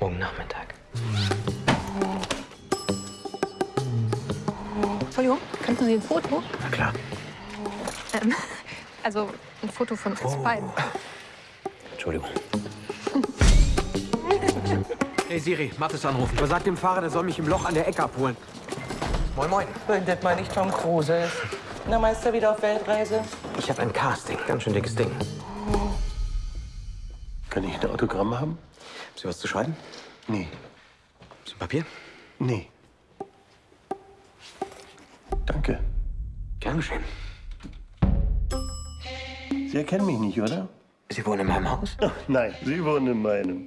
Morgen Nachmittag. Entschuldigung, könnten Sie ein Foto? Na klar. Ähm, also ein Foto von uns beiden. Entschuldigung. Hey Siri, Mathis anrufen. Aber sag dem Fahrer, der soll mich im Loch an der Ecke abholen. Moin, moin. Wenn das mal nicht Tom Cruise ist. Na, Meister wieder auf Weltreise? Ich habe ein Casting. Ganz schön dickes Ding. Kann ich ein Autogramm haben? Haben Sie was zu schreiben? Nee. Haben Sie ein Papier? Nee. Danke. Gern geschehen. Sie erkennen mich nicht, oder? Sie wohnen in meinem Haus? Ach, nein, Sie wohnen in meinem.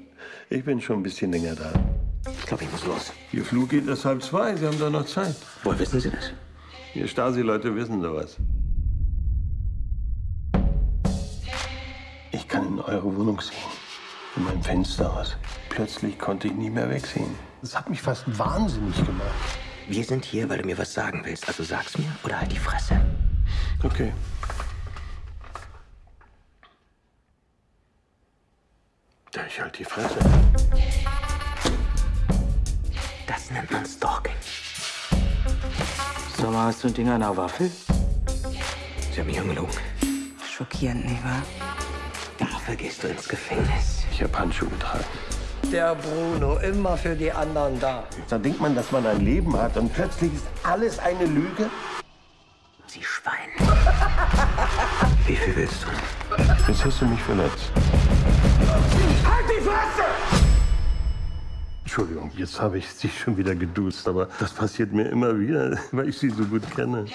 Ich bin schon ein bisschen länger da. Ich glaube, ich muss los. Ihr Flug geht erst halb zwei. Sie haben doch noch Zeit. Woher wissen Sie das? Ihr Stasi-Leute wissen sowas. Ich kann in eure Wohnung sehen. Von meinem Fenster aus. Plötzlich konnte ich nie mehr wegsehen. Das hat mich fast wahnsinnig gemacht. Wir sind hier, weil du mir was sagen willst. Also sag's mir oder halt die Fresse. Okay. Ja, ich halt die Fresse. Das nennt man Stalking. Sag mal, hast du ein Ding an der Waffel? Sie haben mich angelogen. Schockierend, nicht wahr? Dafür gehst du ins Gefängnis. Ich habe Handschuhe getragen. Der Bruno, immer für die anderen da. Da denkt man, dass man ein Leben hat und plötzlich ist alles eine Lüge. Sie Schwein. Wie viel willst du? Jetzt hast du mich verletzt. Halt die Fresse! Entschuldigung, jetzt habe ich Sie schon wieder geduzt, aber das passiert mir immer wieder, weil ich Sie so gut kenne.